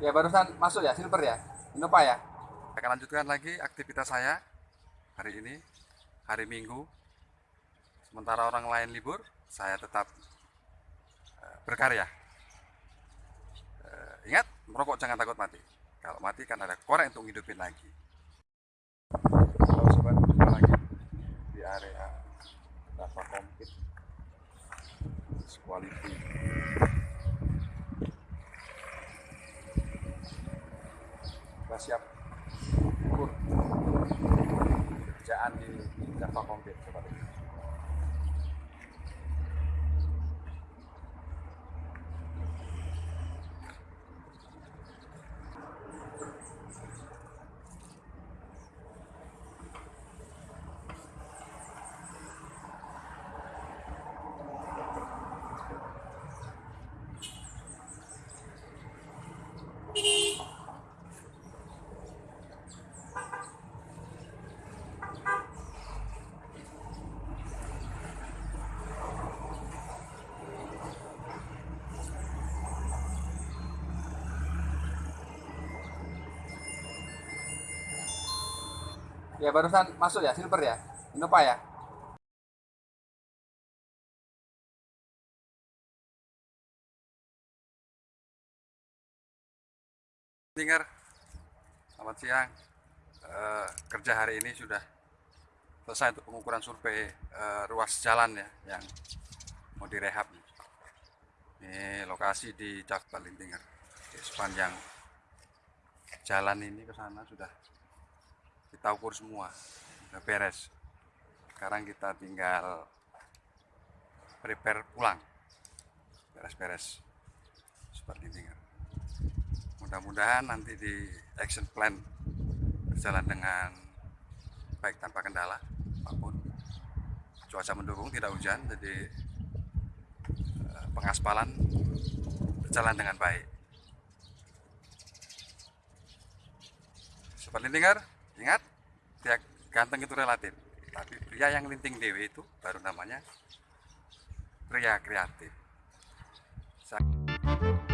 Ya barusan masuk ya, silver ya, Innova ya. Saya akan lanjutkan lagi aktivitas saya hari ini, hari Minggu. Sementara orang lain libur, saya tetap eh, berkarya. Eh, ingat, merokok jangan takut mati. Kalau mati kan ada korek untuk hidupin lagi. Halo sobat, jumpa lagi di area Dava Kompit Quality siap. Ukur kerjaan di Java Kompit Ya barusan masuk ya, silver ya, Innova ya. Dengar, selamat siang. Eh, kerja hari ini sudah selesai untuk pengukuran survei eh, ruas jalan ya yang mau direhab. Ini lokasi di Cak Balintinger. Di sepanjang jalan ini ke sana sudah kita ukur semua. Udah beres. Sekarang kita tinggal prepare pulang. Beres-beres. Seperti ini. Mudah-mudahan nanti di action plan berjalan dengan baik tanpa kendala apa pun. Cuaca mendukung tidak hujan jadi eh, pengaspalan berjalan dengan baik. Seperti dengar ingat tiap ganteng itu relatif. Tapi pria yang linting dewe itu baru namanya pria kreatif. Sa-